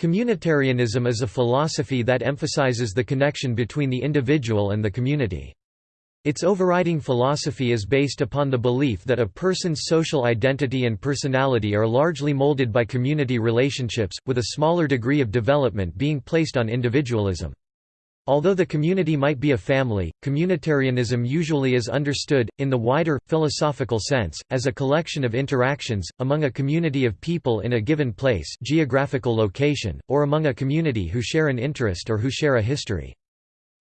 Communitarianism is a philosophy that emphasizes the connection between the individual and the community. Its overriding philosophy is based upon the belief that a person's social identity and personality are largely molded by community relationships, with a smaller degree of development being placed on individualism. Although the community might be a family, communitarianism usually is understood, in the wider, philosophical sense, as a collection of interactions, among a community of people in a given place geographical location, or among a community who share an interest or who share a history.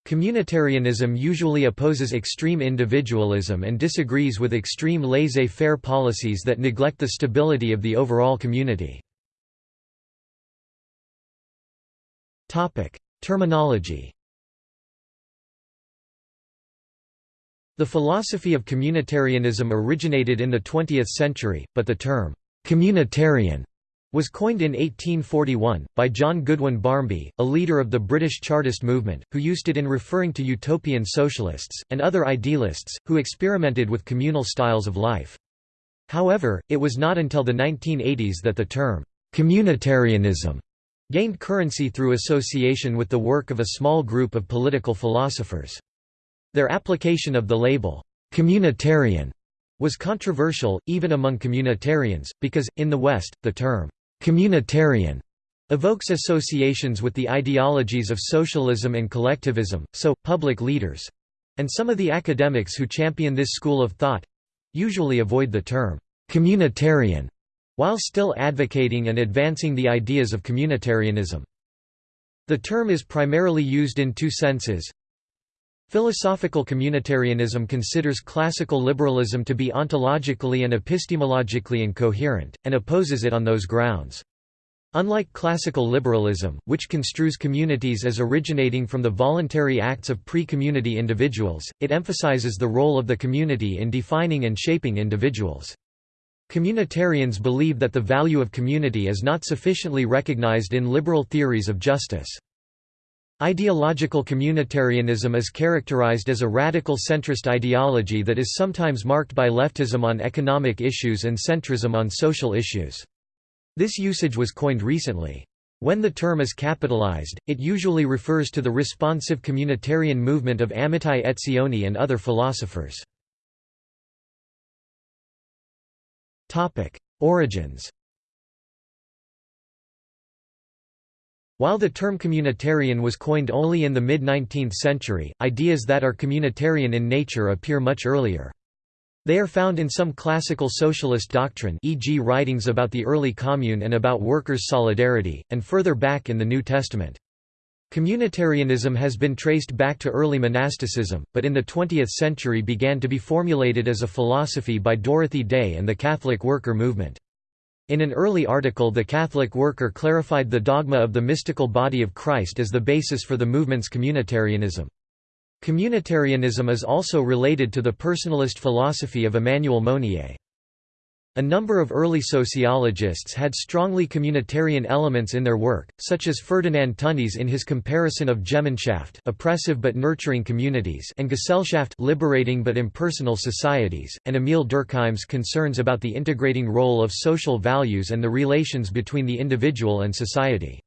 Communitarianism usually opposes extreme individualism and disagrees with extreme laissez-faire policies that neglect the stability of the overall community. Terminology The philosophy of communitarianism originated in the 20th century, but the term, "'communitarian' was coined in 1841, by John Goodwin Barmby, a leader of the British Chartist movement, who used it in referring to utopian socialists, and other idealists, who experimented with communal styles of life. However, it was not until the 1980s that the term, "'communitarianism' gained currency through association with the work of a small group of political philosophers. Their application of the label, "'communitarian' was controversial, even among communitarians, because, in the West, the term, "'communitarian' evokes associations with the ideologies of socialism and collectivism, so, public leaders—and some of the academics who champion this school of thought—usually avoid the term, "'communitarian' while still advocating and advancing the ideas of communitarianism. The term is primarily used in two senses, Philosophical communitarianism considers classical liberalism to be ontologically and epistemologically incoherent, and opposes it on those grounds. Unlike classical liberalism, which construes communities as originating from the voluntary acts of pre-community individuals, it emphasizes the role of the community in defining and shaping individuals. Communitarians believe that the value of community is not sufficiently recognized in liberal theories of justice. Ideological communitarianism is characterized as a radical centrist ideology that is sometimes marked by leftism on economic issues and centrism on social issues. This usage was coined recently. When the term is capitalized, it usually refers to the responsive communitarian movement of Amitai Etzioni and other philosophers. Origins While the term communitarian was coined only in the mid-19th century, ideas that are communitarian in nature appear much earlier. They are found in some classical socialist doctrine e.g. writings about the early commune and about workers' solidarity, and further back in the New Testament. Communitarianism has been traced back to early monasticism, but in the 20th century began to be formulated as a philosophy by Dorothy Day and the Catholic worker movement. In an early article the Catholic worker clarified the dogma of the mystical body of Christ as the basis for the movement's communitarianism. Communitarianism is also related to the personalist philosophy of Emmanuel Mounier. A number of early sociologists had strongly communitarian elements in their work, such as Ferdinand Tönnies in his comparison of Gemeinschaft oppressive but nurturing communities and Gesellschaft liberating but impersonal societies, and Emile Durkheim's concerns about the integrating role of social values and the relations between the individual and society.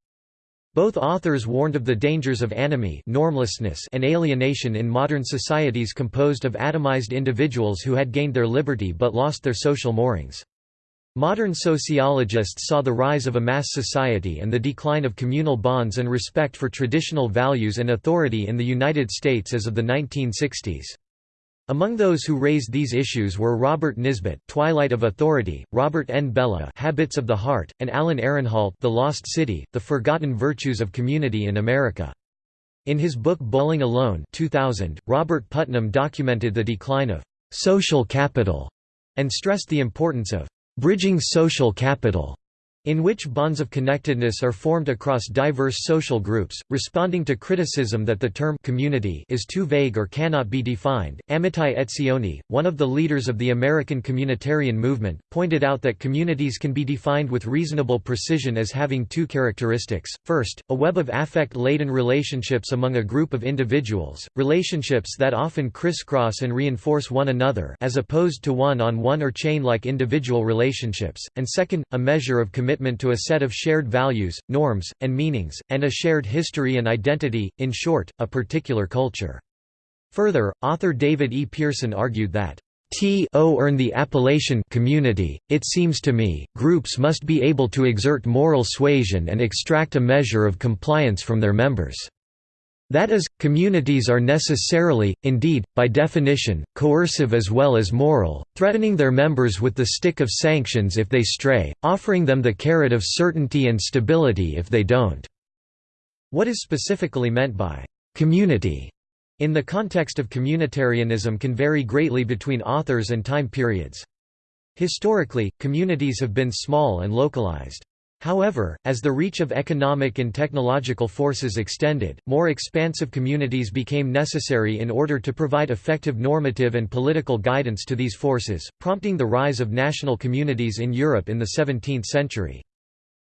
Both authors warned of the dangers of anomie normlessness and alienation in modern societies composed of atomized individuals who had gained their liberty but lost their social moorings. Modern sociologists saw the rise of a mass society and the decline of communal bonds and respect for traditional values and authority in the United States as of the 1960s. Among those who raised these issues were Robert Nisbet Twilight of Authority, Robert N. Bellah, Habits of the Heart, and Alan Ehrenhalt The Lost City, The Forgotten Virtues of Community in America. In his book Bowling Alone 2000, Robert Putnam documented the decline of «social capital» and stressed the importance of «bridging social capital» in which bonds of connectedness are formed across diverse social groups, responding to criticism that the term community is too vague or cannot be defined. Amitai Etzioni, one of the leaders of the American communitarian movement, pointed out that communities can be defined with reasonable precision as having two characteristics. First, a web of affect-laden relationships among a group of individuals, relationships that often crisscross and reinforce one another as opposed to one-on-one -one or chain-like individual relationships, and second, a measure of commitment commitment to a set of shared values, norms, and meanings, and a shared history and identity, in short, a particular culture. Further, author David E. Pearson argued that to earn the appellation community, it seems to me, groups must be able to exert moral suasion and extract a measure of compliance from their members. That is, communities are necessarily, indeed, by definition, coercive as well as moral, threatening their members with the stick of sanctions if they stray, offering them the carrot of certainty and stability if they don't. What is specifically meant by community in the context of communitarianism can vary greatly between authors and time periods. Historically, communities have been small and localized. However, as the reach of economic and technological forces extended, more expansive communities became necessary in order to provide effective normative and political guidance to these forces, prompting the rise of national communities in Europe in the 17th century.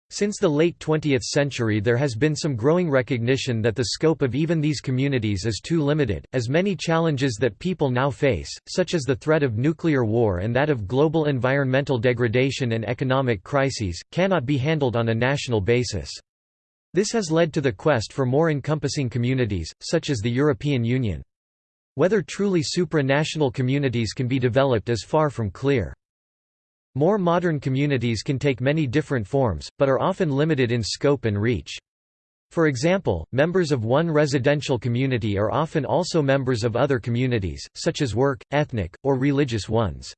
Since the late 20th century there has been some growing recognition that the scope of even these communities is too limited, as many challenges that people now face, such as the threat of nuclear war and that of global environmental degradation and economic crises, cannot be handled on a national basis. This has led to the quest for more encompassing communities, such as the European Union. Whether truly supranational communities can be developed is far from clear. More modern communities can take many different forms, but are often limited in scope and reach. For example, members of one residential community are often also members of other communities, such as work, ethnic, or religious ones.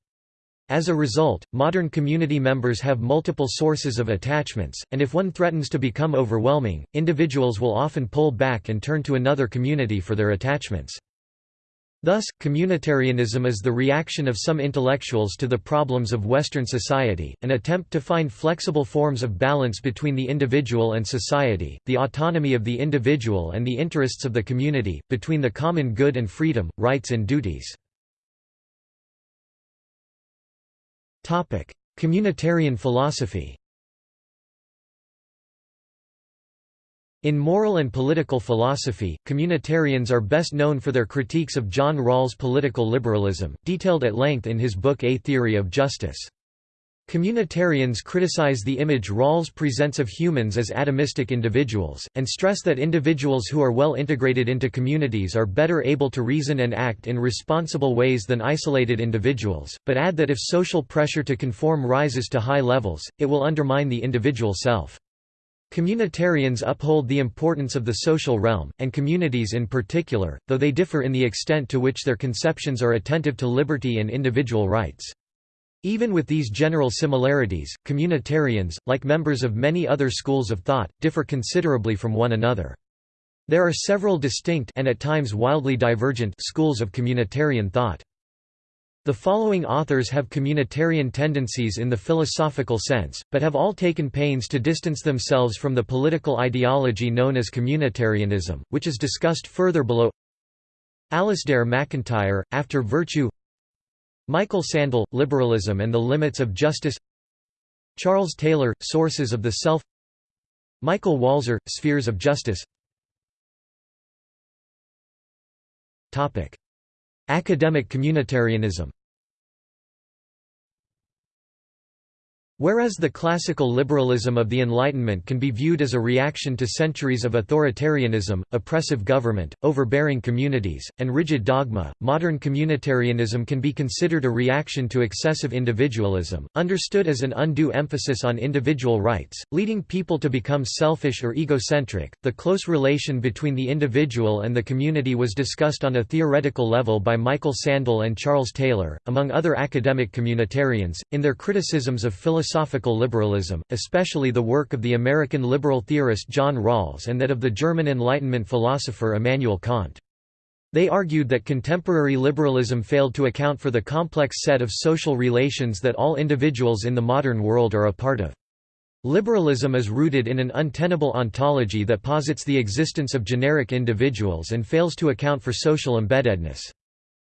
As a result, modern community members have multiple sources of attachments, and if one threatens to become overwhelming, individuals will often pull back and turn to another community for their attachments. Thus, communitarianism is the reaction of some intellectuals to the problems of Western society, an attempt to find flexible forms of balance between the individual and society, the autonomy of the individual and the interests of the community, between the common good and freedom, rights and duties. Communitarian philosophy In moral and political philosophy, communitarians are best known for their critiques of John Rawls' political liberalism, detailed at length in his book A Theory of Justice. Communitarians criticize the image Rawls presents of humans as atomistic individuals, and stress that individuals who are well integrated into communities are better able to reason and act in responsible ways than isolated individuals, but add that if social pressure to conform rises to high levels, it will undermine the individual self. Communitarians uphold the importance of the social realm, and communities in particular, though they differ in the extent to which their conceptions are attentive to liberty and individual rights. Even with these general similarities, communitarians, like members of many other schools of thought, differ considerably from one another. There are several distinct and at times wildly divergent schools of communitarian thought. The following authors have communitarian tendencies in the philosophical sense, but have all taken pains to distance themselves from the political ideology known as communitarianism, which is discussed further below. Alasdair MacIntyre, After Virtue Michael Sandel, Liberalism and the Limits of Justice Charles Taylor, Sources of the Self Michael Walzer, Spheres of Justice Academic communitarianism Whereas the classical liberalism of the Enlightenment can be viewed as a reaction to centuries of authoritarianism, oppressive government, overbearing communities, and rigid dogma, modern communitarianism can be considered a reaction to excessive individualism, understood as an undue emphasis on individual rights, leading people to become selfish or egocentric. The close relation between the individual and the community was discussed on a theoretical level by Michael Sandel and Charles Taylor, among other academic communitarians, in their criticisms of philosophy philosophical liberalism, especially the work of the American liberal theorist John Rawls and that of the German Enlightenment philosopher Immanuel Kant. They argued that contemporary liberalism failed to account for the complex set of social relations that all individuals in the modern world are a part of. Liberalism is rooted in an untenable ontology that posits the existence of generic individuals and fails to account for social embeddedness.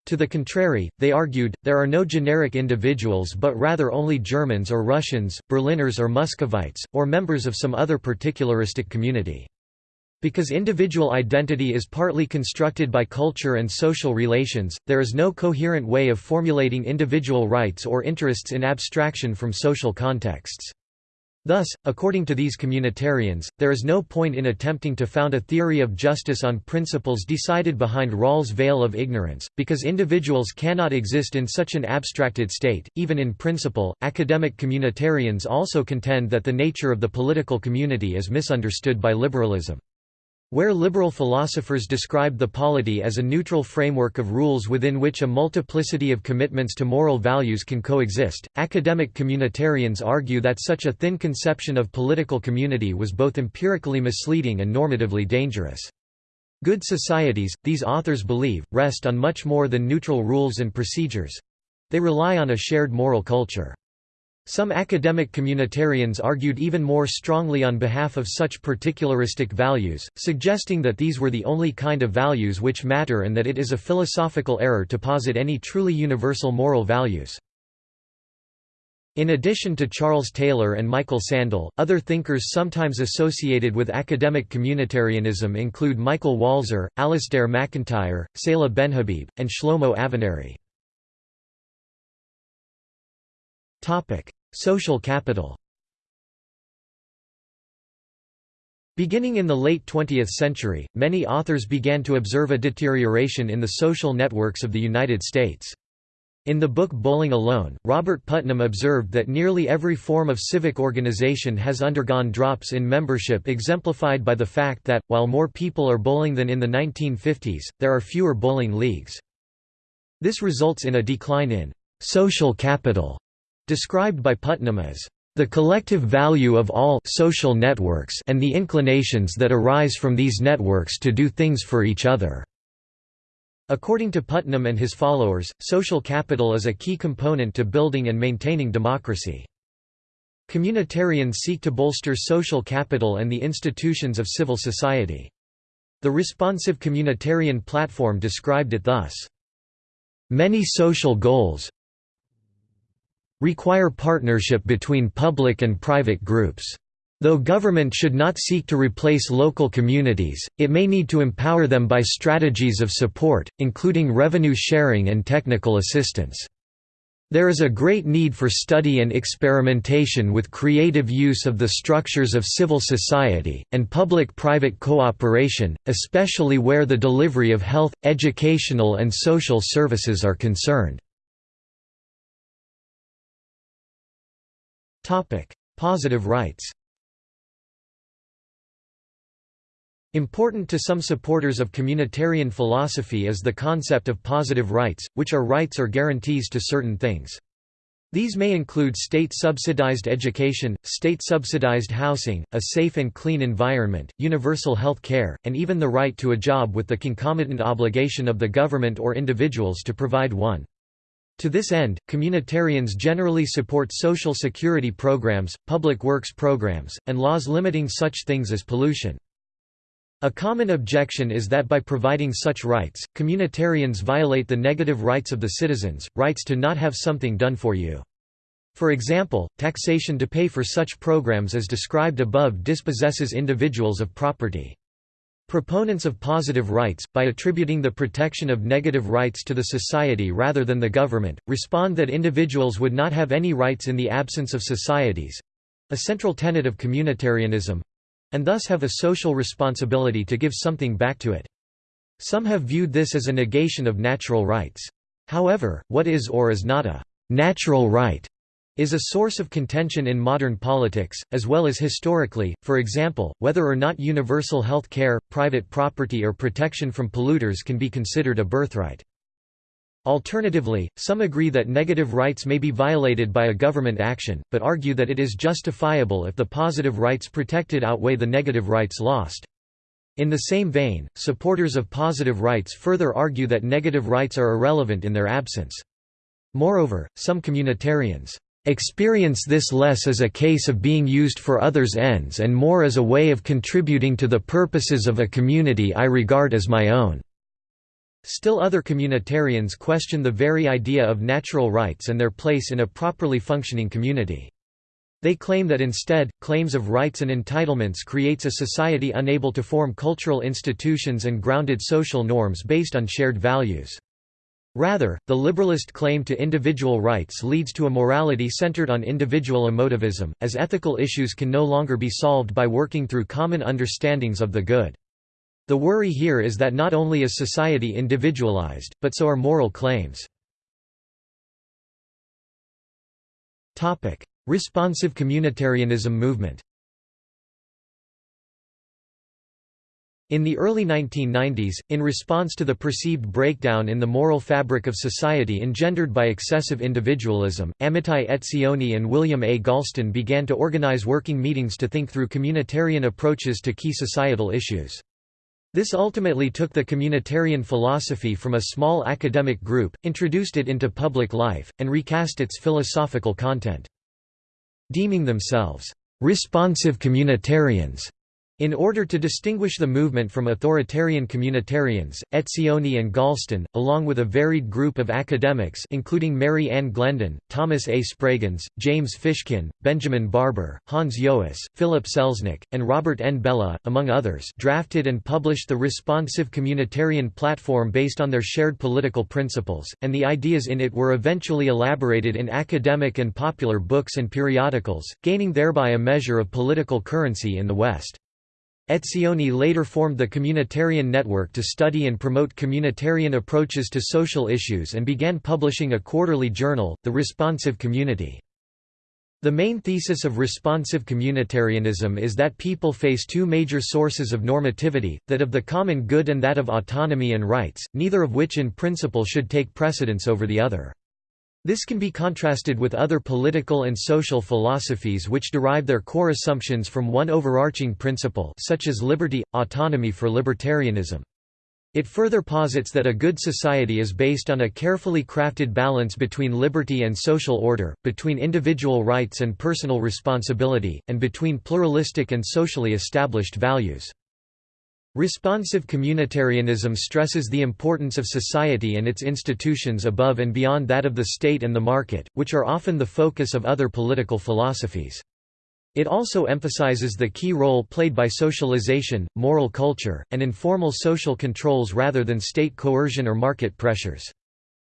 To the contrary, they argued, there are no generic individuals but rather only Germans or Russians, Berliners or Muscovites, or members of some other particularistic community. Because individual identity is partly constructed by culture and social relations, there is no coherent way of formulating individual rights or interests in abstraction from social contexts. Thus, according to these communitarians, there is no point in attempting to found a theory of justice on principles decided behind Rawls' veil of ignorance, because individuals cannot exist in such an abstracted state, even in principle. Academic communitarians also contend that the nature of the political community is misunderstood by liberalism. Where liberal philosophers described the polity as a neutral framework of rules within which a multiplicity of commitments to moral values can coexist, academic communitarians argue that such a thin conception of political community was both empirically misleading and normatively dangerous. Good societies, these authors believe, rest on much more than neutral rules and procedures. They rely on a shared moral culture. Some academic communitarians argued even more strongly on behalf of such particularistic values, suggesting that these were the only kind of values which matter and that it is a philosophical error to posit any truly universal moral values. In addition to Charles Taylor and Michael Sandel, other thinkers sometimes associated with academic communitarianism include Michael Walzer, Alasdair MacIntyre, Seyla Benhabib, and Shlomo Avineri. Social capital Beginning in the late 20th century, many authors began to observe a deterioration in the social networks of the United States. In the book Bowling Alone, Robert Putnam observed that nearly every form of civic organization has undergone drops in membership exemplified by the fact that, while more people are bowling than in the 1950s, there are fewer bowling leagues. This results in a decline in «social capital» described by Putnam as the collective value of all social networks and the inclinations that arise from these networks to do things for each other." According to Putnam and his followers, social capital is a key component to building and maintaining democracy. Communitarians seek to bolster social capital and the institutions of civil society. The responsive communitarian platform described it thus. Many social goals, require partnership between public and private groups. Though government should not seek to replace local communities, it may need to empower them by strategies of support, including revenue sharing and technical assistance. There is a great need for study and experimentation with creative use of the structures of civil society, and public-private cooperation, especially where the delivery of health, educational and social services are concerned. Positive rights Important to some supporters of communitarian philosophy is the concept of positive rights, which are rights or guarantees to certain things. These may include state-subsidized education, state-subsidized housing, a safe and clean environment, universal health care, and even the right to a job with the concomitant obligation of the government or individuals to provide one. To this end, communitarians generally support social security programs, public works programs, and laws limiting such things as pollution. A common objection is that by providing such rights, communitarians violate the negative rights of the citizens, rights to not have something done for you. For example, taxation to pay for such programs as described above dispossesses individuals of property. Proponents of positive rights, by attributing the protection of negative rights to the society rather than the government, respond that individuals would not have any rights in the absence of societies—a central tenet of communitarianism—and thus have a social responsibility to give something back to it. Some have viewed this as a negation of natural rights. However, what is or is not a «natural right» is a source of contention in modern politics, as well as historically, for example, whether or not universal health care, private property or protection from polluters can be considered a birthright. Alternatively, some agree that negative rights may be violated by a government action, but argue that it is justifiable if the positive rights protected outweigh the negative rights lost. In the same vein, supporters of positive rights further argue that negative rights are irrelevant in their absence. Moreover, some communitarians experience this less as a case of being used for others' ends and more as a way of contributing to the purposes of a community I regard as my own." Still other communitarians question the very idea of natural rights and their place in a properly functioning community. They claim that instead, claims of rights and entitlements creates a society unable to form cultural institutions and grounded social norms based on shared values. Rather, the liberalist claim to individual rights leads to a morality centered on individual emotivism, as ethical issues can no longer be solved by working through common understandings of the good. The worry here is that not only is society individualized, but so are moral claims. Responsive communitarianism movement In the early 1990s, in response to the perceived breakdown in the moral fabric of society engendered by excessive individualism, Amitai Etzioni and William A. Galston began to organize working meetings to think through communitarian approaches to key societal issues. This ultimately took the communitarian philosophy from a small academic group, introduced it into public life, and recast its philosophical content. Deeming themselves, "...responsive communitarians", in order to distinguish the movement from authoritarian communitarians, Etzioni and Galston, along with a varied group of academics including Mary Ann Glendon, Thomas A. Spragens, James Fishkin, Benjamin Barber, Hans Joas, Philip Selznick, and Robert N. Bellah, among others drafted and published the responsive communitarian platform based on their shared political principles, and the ideas in it were eventually elaborated in academic and popular books and periodicals, gaining thereby a measure of political currency in the West. Etzioni later formed the Communitarian Network to study and promote communitarian approaches to social issues and began publishing a quarterly journal, The Responsive Community. The main thesis of responsive communitarianism is that people face two major sources of normativity, that of the common good and that of autonomy and rights, neither of which in principle should take precedence over the other. This can be contrasted with other political and social philosophies which derive their core assumptions from one overarching principle such as liberty, autonomy for libertarianism. It further posits that a good society is based on a carefully crafted balance between liberty and social order, between individual rights and personal responsibility, and between pluralistic and socially established values. Responsive communitarianism stresses the importance of society and its institutions above and beyond that of the state and the market, which are often the focus of other political philosophies. It also emphasizes the key role played by socialization, moral culture, and informal social controls rather than state coercion or market pressures.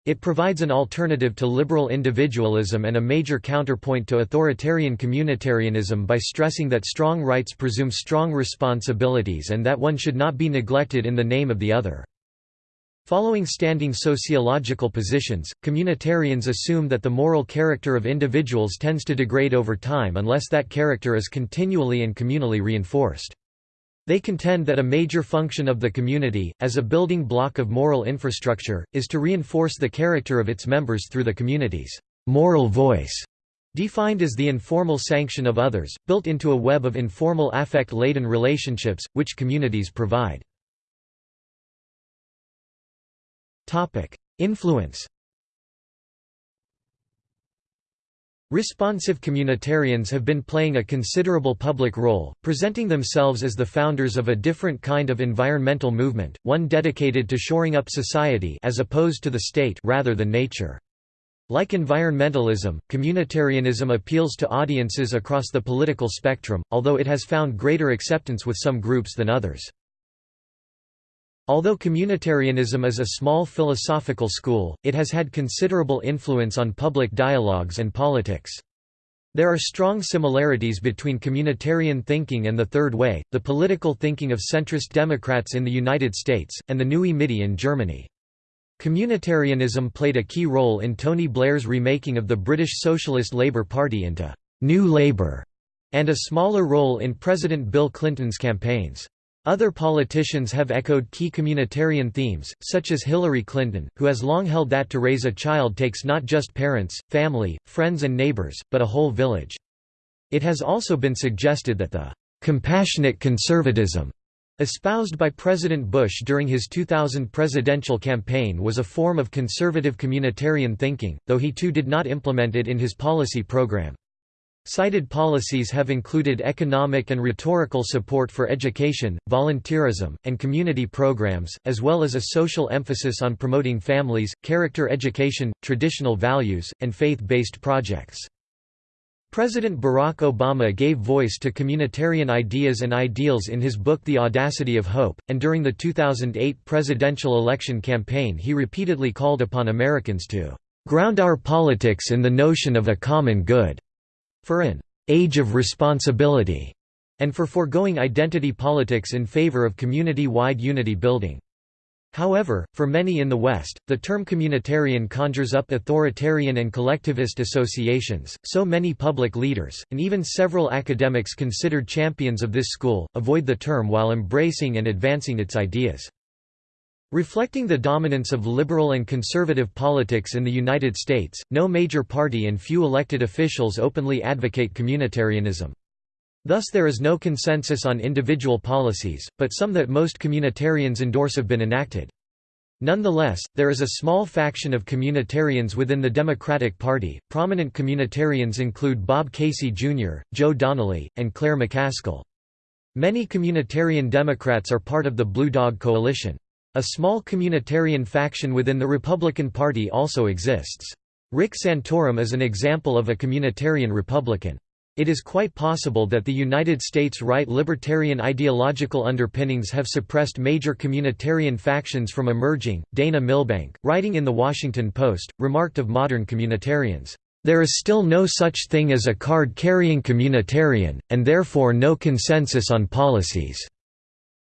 It provides an alternative to liberal individualism and a major counterpoint to authoritarian communitarianism by stressing that strong rights presume strong responsibilities and that one should not be neglected in the name of the other. Following standing sociological positions, communitarians assume that the moral character of individuals tends to degrade over time unless that character is continually and communally reinforced. They contend that a major function of the community, as a building block of moral infrastructure, is to reinforce the character of its members through the community's moral voice, defined as the informal sanction of others, built into a web of informal affect-laden relationships, which communities provide. Influence Responsive communitarians have been playing a considerable public role, presenting themselves as the founders of a different kind of environmental movement, one dedicated to shoring up society as opposed to the state rather than nature. Like environmentalism, communitarianism appeals to audiences across the political spectrum, although it has found greater acceptance with some groups than others. Although communitarianism is a small philosophical school, it has had considerable influence on public dialogues and politics. There are strong similarities between communitarian thinking and the Third Way, the political thinking of centrist Democrats in the United States, and the Neue Mitte in Germany. Communitarianism played a key role in Tony Blair's remaking of the British Socialist Labour Party into «New Labour», and a smaller role in President Bill Clinton's campaigns. Other politicians have echoed key communitarian themes, such as Hillary Clinton, who has long held that to raise a child takes not just parents, family, friends and neighbors, but a whole village. It has also been suggested that the «compassionate conservatism» espoused by President Bush during his 2000 presidential campaign was a form of conservative communitarian thinking, though he too did not implement it in his policy program. Cited policies have included economic and rhetorical support for education, volunteerism, and community programs, as well as a social emphasis on promoting families, character education, traditional values, and faith-based projects. President Barack Obama gave voice to communitarian ideas and ideals in his book The Audacity of Hope, and during the 2008 presidential election campaign he repeatedly called upon Americans to "...ground our politics in the notion of a common good," for an "...age of responsibility," and for foregoing identity politics in favor of community-wide unity building. However, for many in the West, the term communitarian conjures up authoritarian and collectivist associations, so many public leaders, and even several academics considered champions of this school, avoid the term while embracing and advancing its ideas. Reflecting the dominance of liberal and conservative politics in the United States, no major party and few elected officials openly advocate communitarianism. Thus there is no consensus on individual policies, but some that most communitarians endorse have been enacted. Nonetheless, there is a small faction of communitarians within the Democratic Party. Prominent communitarians include Bob Casey Jr., Joe Donnelly, and Claire McCaskill. Many communitarian Democrats are part of the Blue Dog Coalition. A small communitarian faction within the Republican Party also exists. Rick Santorum is an example of a communitarian Republican. It is quite possible that the United States right libertarian ideological underpinnings have suppressed major communitarian factions from emerging. Dana Milbank, writing in The Washington Post, remarked of modern communitarians, There is still no such thing as a card carrying communitarian, and therefore no consensus on policies.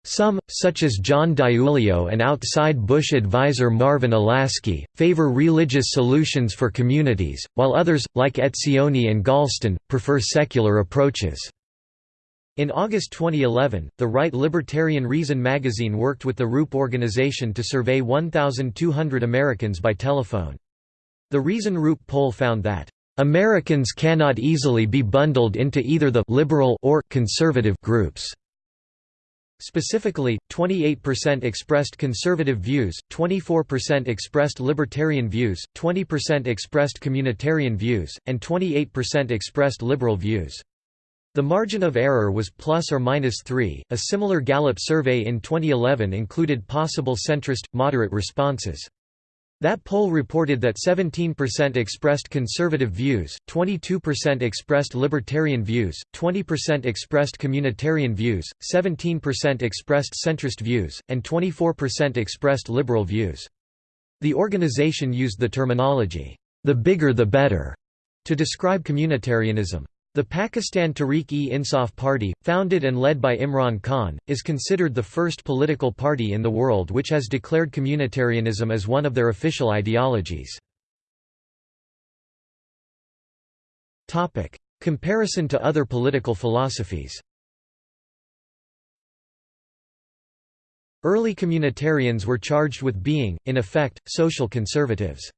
Some, such as John DiIulio and outside Bush advisor Marvin Olasky, favor religious solutions for communities, while others, like Etzioni and Galston, prefer secular approaches. In August 2011, the right libertarian Reason magazine worked with the Rupe organization to survey 1,200 Americans by telephone. The Reason Rupe poll found that, "...Americans cannot easily be bundled into either the liberal or conservative groups." Specifically, 28% expressed conservative views, 24% expressed libertarian views, 20% expressed communitarian views, and 28% expressed liberal views. The margin of error was plus or minus 3. A similar Gallup survey in 2011 included possible centrist, moderate responses. That poll reported that 17% expressed conservative views, 22% expressed libertarian views, 20% expressed communitarian views, 17% expressed centrist views, and 24% expressed liberal views. The organization used the terminology, the bigger the better, to describe communitarianism. The Pakistan Tehreek-e-Insaf Party, founded and led by Imran Khan, is considered the first political party in the world which has declared communitarianism as one of their official ideologies. Comparison to other political philosophies Early communitarians were charged with being, in effect, social conservatives.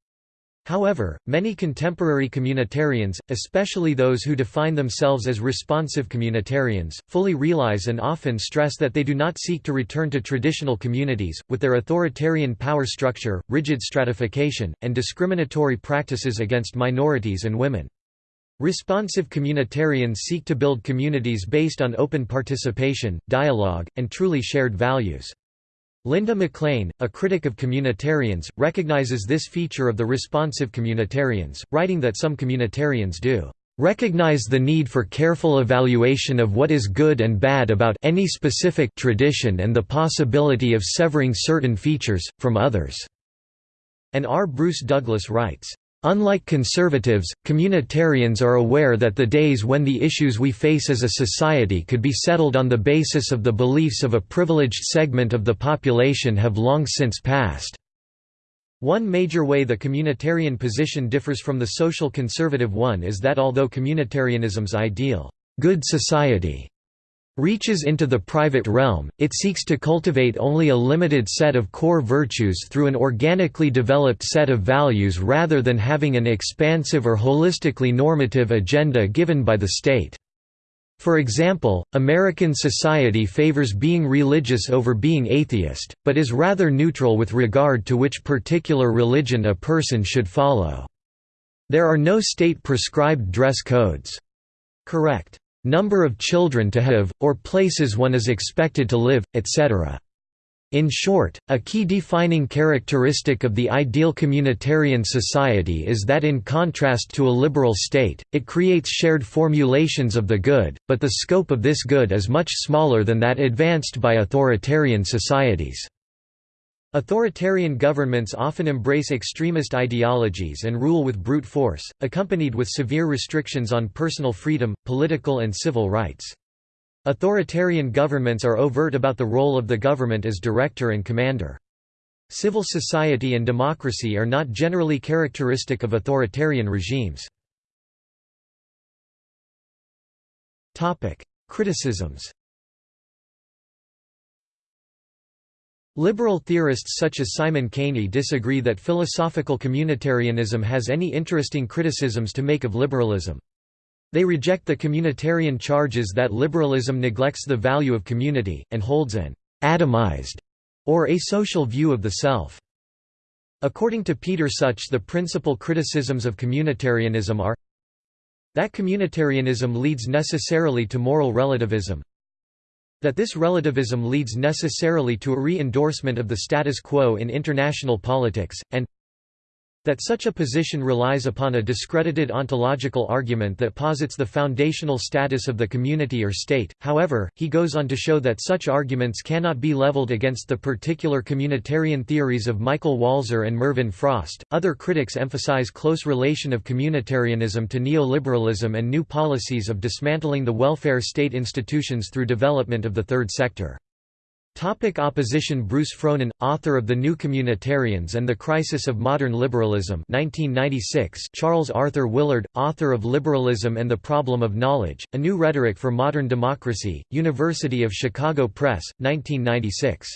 However, many contemporary communitarians, especially those who define themselves as responsive communitarians, fully realize and often stress that they do not seek to return to traditional communities, with their authoritarian power structure, rigid stratification, and discriminatory practices against minorities and women. Responsive communitarians seek to build communities based on open participation, dialogue, and truly shared values. Linda McClain, a critic of communitarians, recognizes this feature of the responsive communitarians, writing that some communitarians do recognize the need for careful evaluation of what is good and bad about any specific tradition and the possibility of severing certain features, from others." And R. Bruce Douglas writes, Unlike conservatives, communitarians are aware that the days when the issues we face as a society could be settled on the basis of the beliefs of a privileged segment of the population have long since passed. One major way the communitarian position differs from the social conservative one is that although communitarianism's ideal, good society reaches into the private realm, it seeks to cultivate only a limited set of core virtues through an organically developed set of values rather than having an expansive or holistically normative agenda given by the state. For example, American society favors being religious over being atheist, but is rather neutral with regard to which particular religion a person should follow. There are no state-prescribed dress codes. Correct number of children to have, or places one is expected to live, etc. In short, a key defining characteristic of the ideal communitarian society is that in contrast to a liberal state, it creates shared formulations of the good, but the scope of this good is much smaller than that advanced by authoritarian societies. Authoritarian governments often embrace extremist ideologies and rule with brute force, accompanied with severe restrictions on personal freedom, political and civil rights. Authoritarian governments are overt about the role of the government as director and commander. Civil society and democracy are not generally characteristic of authoritarian regimes. Criticisms Liberal theorists such as Simon Caney disagree that philosophical communitarianism has any interesting criticisms to make of liberalism. They reject the communitarian charges that liberalism neglects the value of community, and holds an «atomized» or asocial view of the self. According to Peter Sutch the principal criticisms of communitarianism are that communitarianism leads necessarily to moral relativism that this relativism leads necessarily to a re-endorsement of the status quo in international politics, and that such a position relies upon a discredited ontological argument that posits the foundational status of the community or state, however, he goes on to show that such arguments cannot be leveled against the particular communitarian theories of Michael Walzer and Mervyn Frost. Other critics emphasize close relation of communitarianism to neoliberalism and new policies of dismantling the welfare state institutions through development of the third sector. Topic opposition Bruce Frohnen, author of The New Communitarians and the Crisis of Modern Liberalism 1996 Charles Arthur Willard, author of Liberalism and the Problem of Knowledge, A New Rhetoric for Modern Democracy, University of Chicago Press, 1996.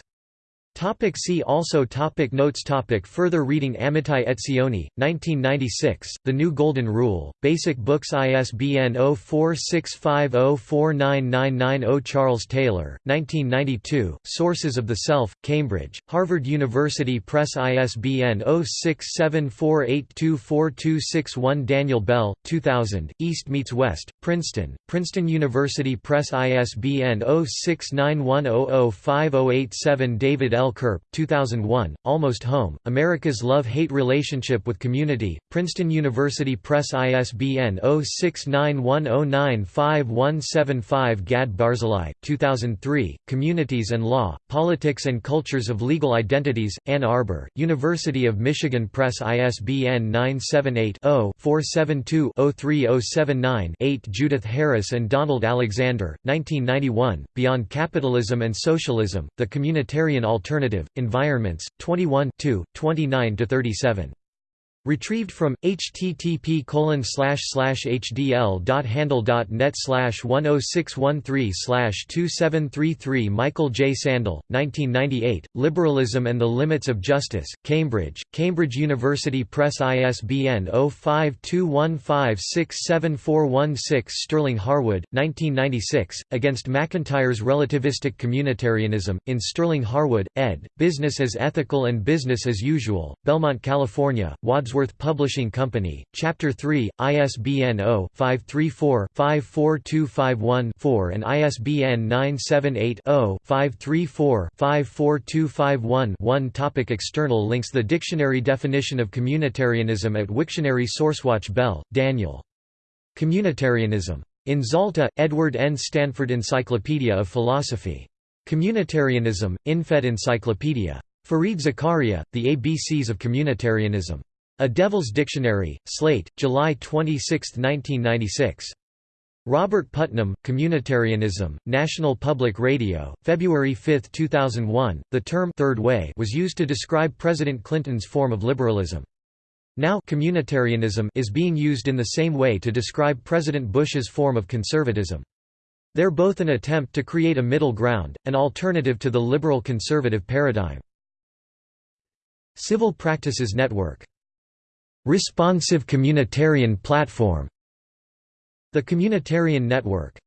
Topic see also topic Notes topic Further reading Amitai Etzioni, 1996, The New Golden Rule, Basic Books ISBN 0465049990 Charles Taylor, 1992, Sources of the Self, Cambridge, Harvard University Press ISBN 0674824261 Daniel Bell, 2000, East Meets West, Princeton, Princeton University Press ISBN 0691005087 David L. L. Kirp, 2001, Almost Home, America's Love-Hate Relationship with Community, Princeton University Press ISBN 0691095175 Gad Barzilai, 2003, Communities and Law, Politics and Cultures of Legal Identities, Ann Arbor, University of Michigan Press ISBN 978-0-472-03079-8 Judith Harris and Donald Alexander, 1991, Beyond Capitalism and Socialism, The Communitarian Alternative Alternative, Environments, 21 29–37. Retrieved from http hdl.handle.net 10613 2733 Michael J. Sandel, 1998, Liberalism and the Limits of Justice, Cambridge, Cambridge University Press ISBN 0521567416 Sterling Harwood, 1996, Against MacIntyre's Relativistic Communitarianism, in Sterling Harwood, ed., Business as Ethical and Business as Usual, Belmont, California, Wadsworth Wadsworth Publishing Company, Chapter 3, ISBN 0-534-54251-4 and ISBN 978-0-534-54251-1 Topic External links The dictionary definition of communitarianism at Wiktionary Sourcewatch Bell, Daniel. Communitarianism. In Zalta, Edward N. Stanford Encyclopedia of Philosophy. Communitarianism, Infed Encyclopedia. Fareed Zakaria, The ABCs of Communitarianism. A Devil's Dictionary, Slate, July 26, 1996. Robert Putnam, Communitarianism, National Public Radio, February 5, 2001. The term Third Way was used to describe President Clinton's form of liberalism. Now communitarianism is being used in the same way to describe President Bush's form of conservatism. They're both an attempt to create a middle ground, an alternative to the liberal conservative paradigm. Civil Practices Network Responsive Communitarian Platform The Communitarian Network